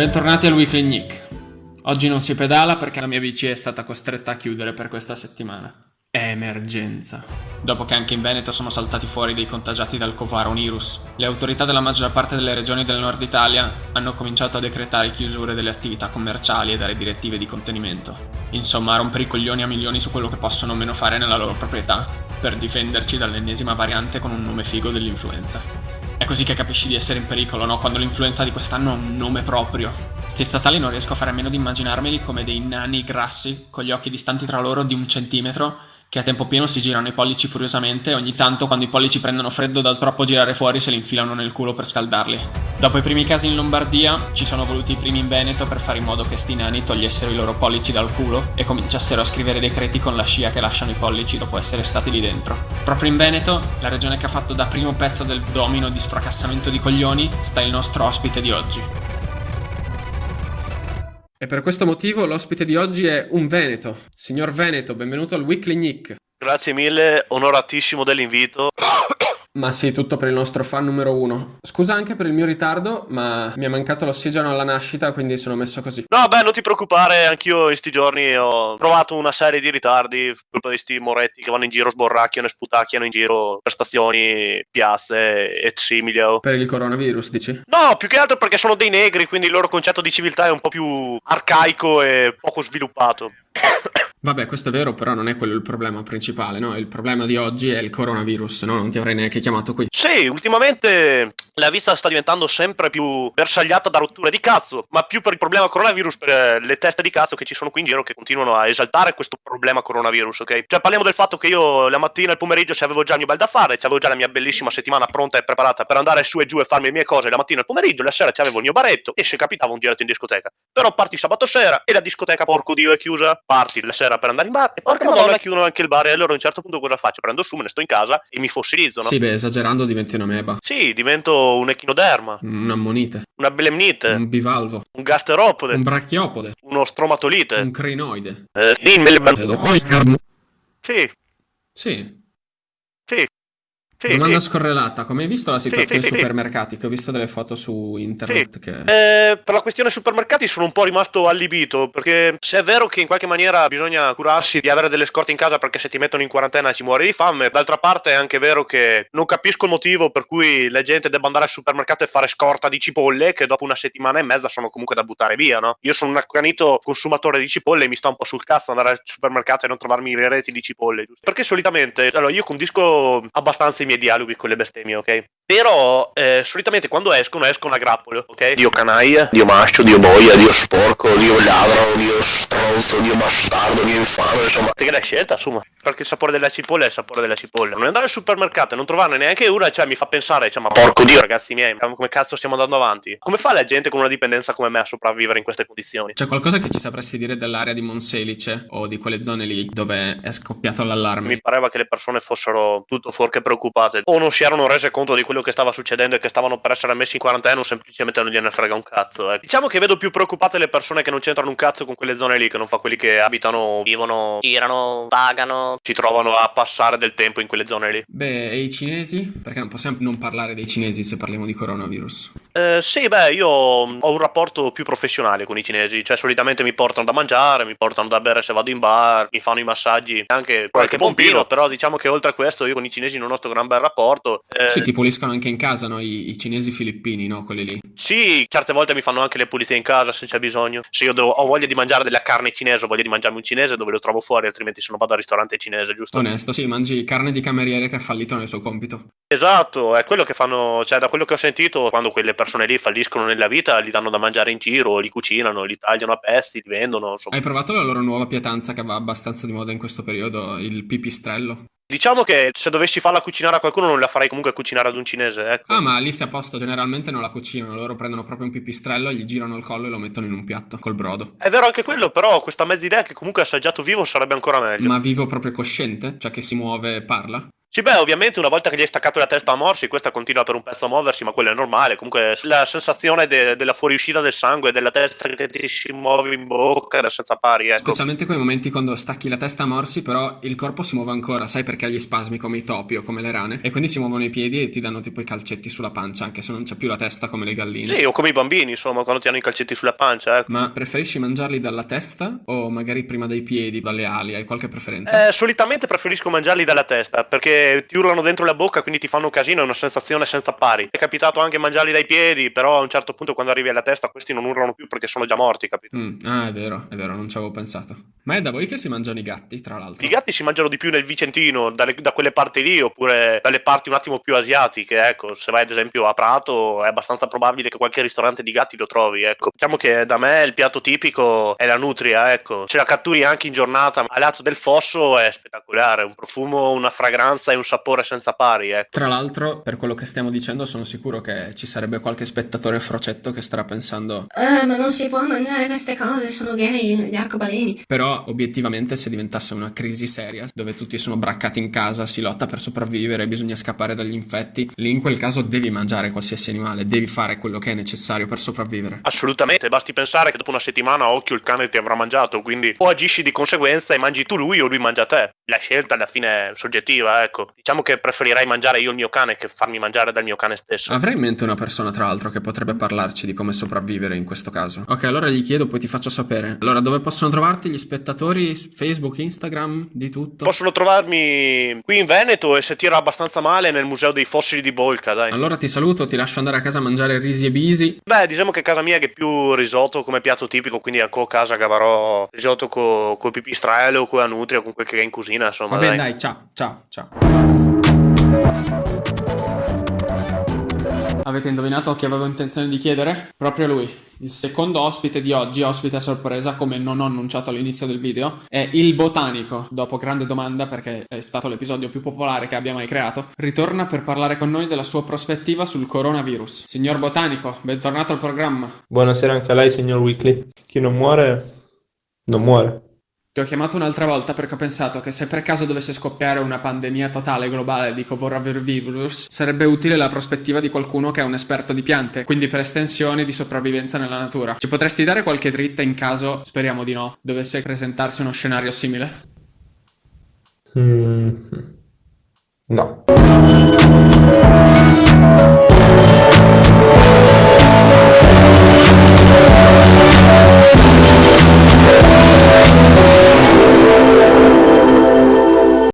Bentornati al Weekly Nick. Oggi non si pedala perché la mia bici è stata costretta a chiudere per questa settimana. Emergenza. Dopo che anche in Veneto sono saltati fuori dei contagiati dal coronavirus, le autorità della maggior parte delle regioni del nord Italia hanno cominciato a decretare chiusure delle attività commerciali e dare direttive di contenimento. Insomma, rompere i coglioni a milioni su quello che possono o meno fare nella loro proprietà, per difenderci dall'ennesima variante con un nome figo dell'influenza. È così che capisci di essere in pericolo, no? Quando l'influenza di quest'anno ha un nome proprio. Sti statali non riesco a fare a meno di immaginarmeli come dei nani grassi, con gli occhi distanti tra loro di un centimetro, che a tempo pieno si girano i pollici furiosamente e ogni tanto quando i pollici prendono freddo dal troppo girare fuori se li infilano nel culo per scaldarli. Dopo i primi casi in Lombardia ci sono voluti i primi in Veneto per fare in modo che sti nani togliessero i loro pollici dal culo e cominciassero a scrivere decreti con la scia che lasciano i pollici dopo essere stati lì dentro. Proprio in Veneto, la regione che ha fatto da primo pezzo del domino di sfracassamento di coglioni, sta il nostro ospite di oggi. E per questo motivo l'ospite di oggi è un Veneto. Signor Veneto, benvenuto al Weekly Nick. Grazie mille, onoratissimo dell'invito. Ma sì, tutto per il nostro fan numero uno. Scusa anche per il mio ritardo, ma mi è mancato l'ossigeno alla nascita, quindi sono messo così. No, beh, non ti preoccupare, anch'io in sti giorni ho provato una serie di ritardi, colpa di sti moretti che vanno in giro, sborracchiano e sputacchiano in giro per stazioni, piazze e simili. oh. Per il coronavirus, dici? No, più che altro perché sono dei negri, quindi il loro concetto di civiltà è un po' più arcaico e poco sviluppato. Vabbè, questo è vero, però non è quello il problema principale, no? Il problema di oggi è il coronavirus, no? Non ti avrei neanche chiamato qui. Sì, ultimamente la vita sta diventando sempre più bersagliata da rotture di cazzo, ma più per il problema coronavirus, per le teste di cazzo che ci sono qui in giro che continuano a esaltare questo problema coronavirus, ok? Cioè parliamo del fatto che io la mattina e il pomeriggio c'avevo già il mio bel da fare, c'avevo già la mia bellissima settimana pronta e preparata per andare su e giù e farmi le mie cose la mattina e il pomeriggio, la sera c'avevo il mio baretto e se capitava un giretto in discoteca. Però parti sabato sera e la discoteca, porco dio, è chiusa. Parti la sera per andare in bar e porca madonna chiudono anche il bar e allora a un certo punto cosa faccio? Prendo su, me ne sto in casa e mi fossilizzo, no? Sì, beh, esagerando diventi un'ameba, Sì, divento un echinoderma, un'ammonite, una belemnite, un bivalvo, un gasteropode, un brachiopode, uno stromatolite. un crinoide. Eh, Sì, Sì, sì, sì, domanda sì. scorrelata, come hai visto la situazione sì, sì. supermercati? Che ho visto delle foto su internet che... Eh, per la questione supermercati sono un po' rimasto allibito perché se è vero che in qualche maniera bisogna curarsi di avere delle scorte in casa perché se ti mettono in quarantena ci muori di fame, d'altra parte è anche vero che non capisco il motivo per cui la gente debba andare al supermercato e fare scorta di cipolle che dopo una settimana e mezza sono comunque da buttare via, no? Io sono un accanito consumatore di cipolle e mi sta un po' sul cazzo andare al supermercato e non trovarmi le reti di cipolle, giusto? Perché solitamente, allora io condisco abbastanza i miei dialoghi con le bestemmie, ok? Però eh, solitamente quando escono escono a grappolo, ok? Dio canaglia, Dio maschio, Dio boia, Dio sporco, Dio ladro, Dio stronzo, Dio bastardo, Dio infame, insomma. Te che l'hai scelta, insomma. Perché il sapore della cipolla è il sapore della cipolla. Non andare al supermercato e non trovarne neanche una, cioè mi fa pensare, cioè, ma porco dio, ragazzi miei, come cazzo stiamo andando avanti? Come fa la gente con una dipendenza come me a sopravvivere in queste condizioni? C'è qualcosa che ci sapresti dire dell'area di Monselice o di quelle zone lì dove è scoppiato l'allarme? Mi pareva che le persone fossero tutto fuorché preoccupate. O non si erano rese conto di quello che stava succedendo e che stavano per essere messi in quarantena o semplicemente non gliene frega un cazzo. ecco. Diciamo che vedo più preoccupate le persone che non c'entrano un cazzo con quelle zone lì, che non fa quelli che abitano, vivono, girano, pagano. Si trovano a passare del tempo in quelle zone lì. Beh, e i cinesi? Perché non possiamo non parlare dei cinesi se parliamo di coronavirus. Eh, sì, beh, io ho un rapporto più professionale con i cinesi, cioè solitamente mi portano da mangiare, mi portano da bere se vado in bar, mi fanno i massaggi, anche qualche pompino, però diciamo che oltre a questo io con i cinesi non ho sto gran bel rapporto. Eh, Sì, ti puliscono anche in casa, no? I, i cinesi filippini, no? Quelli lì. Sì, certe volte mi fanno anche le pulizie in casa se c'è bisogno. Se io devo- ho voglia di mangiare della carne cinese, ho voglia di mangiarmi un cinese dove lo trovo fuori, altrimenti se non vado al ristorante cinese, giusto? Onesto, sì, mangi carne di cameriere che ha fallito nel suo compito. Esatto, è quello che fanno, cioè da quello che ho sentito, quando quelle persone lì falliscono nella vita, li danno da mangiare in giro, li cucinano, li tagliano a pezzi, li vendono, insomma. Hai provato la loro nuova pietanza che va abbastanza di moda in questo periodo, il pipistrello? Diciamo che se dovessi farla cucinare a qualcuno non la farei comunque cucinare ad un cinese, ecco. Ah, ma lì si è a posto, generalmente non la cucinano, loro prendono proprio un pipistrello, gli girano il collo e lo mettono in un piatto col brodo. È vero anche quello, però questa mezza idea che comunque assaggiato vivo sarebbe ancora meglio. Ma vivo proprio cosciente? Cioè che si muove e parla? Sì, beh, ovviamente una volta che gli hai staccato la testa a morsi, questa continua per un pezzo a muoversi, ma quello è normale. Comunque la sensazione de- della fuoriuscita del sangue, della testa che ti si muove in bocca, era senza pari, ecco. Specialmente quei momenti quando stacchi la testa a morsi, però il corpo si muove ancora, sai perché ha gli spasmi come i topi o come le rane, e quindi si muovono i piedi e ti danno tipo i calcetti sulla pancia, anche se non c'è più la testa come le galline. Sì, o come i bambini, insomma, quando ti hanno i calcetti sulla pancia, ecco. Ma preferisci mangiarli dalla testa o magari prima dai piedi, dalle ali? Hai qualche preferenza? Eh, solitamente preferisco mangiarli dalla testa, perché ti urlano dentro la bocca, quindi ti fanno casino, è una sensazione senza pari. È capitato anche mangiarli dai piedi, però a un certo punto quando arrivi alla testa questi non urlano più perché sono già morti, capito? Mm, ah, è vero, è vero, non ci avevo pensato. Ma è da voi che si mangiano i gatti, tra l'altro? I gatti si mangiano di più nel Vicentino, dalle- da quelle parti lì, oppure dalle parti un attimo più asiatiche, ecco. Se vai ad esempio a Prato è abbastanza probabile che qualche ristorante di gatti lo trovi, ecco. Diciamo che da me il piatto tipico è la nutria, ecco. Se la catturi anche in giornata al lato del fosso è spettacolare, un profumo, una fragranza e un sapore senza pari, ecco. Tra l'altro, per quello che stiamo dicendo, sono sicuro che ci sarebbe qualche spettatore frocetto che starà pensando Eh, ma non si può mangiare queste cose, sono gay, gli arcobaleni. Però, obiettivamente, se diventasse una crisi seria, dove tutti sono braccati in casa, si lotta per sopravvivere, bisogna scappare dagli infetti, lì in quel caso devi mangiare qualsiasi animale, devi fare quello che è necessario per sopravvivere. Assolutamente, basti pensare che dopo una settimana a occhio il cane ti avrà mangiato, quindi o agisci di conseguenza e mangi tu lui o lui mangia te. La scelta alla fine è soggettiva, ecco. Diciamo che preferirei mangiare io il mio cane che farmi mangiare dal mio cane stesso. Avrei in mente una persona, tra l'altro, che potrebbe parlarci di come sopravvivere in questo caso. Ok, allora gli chiedo, poi ti faccio sapere. Allora, dove possono trovarti gli spettatori? Facebook, Instagram, di tutto? Possono trovarmi qui in Veneto e se tira abbastanza male nel Museo dei Fossili di Bolca, dai. Allora ti saluto, ti lascio andare a casa a mangiare risi e bisi. Beh, diciamo che casa mia è che più risotto come piatto tipico, quindi a casa cavarò risotto con il pipistrello o con la nutria, con quel che è in cucina, insomma, Va bene, dai. dai, ciao, ciao, ciao. Avete indovinato chi avevo intenzione di chiedere? Proprio lui. Il secondo ospite di oggi, ospite a sorpresa, come non ho annunciato all'inizio del video, è il botanico. Dopo grande domanda, perché è stato l'episodio più popolare che abbia mai creato, ritorna per parlare con noi della sua prospettiva sul coronavirus. Signor botanico, bentornato al programma. Buonasera anche a lei, signor Weekly. Chi non muore, non muore. Ti ho chiamato un'altra volta perché ho pensato che se per caso dovesse scoppiare una pandemia totale globale di coronavirus, sarebbe utile la prospettiva di qualcuno che è un esperto di piante, quindi per estensione di sopravvivenza nella natura. Ci potresti dare qualche dritta in caso, speriamo di no, dovesse presentarsi uno scenario simile? Mm, No.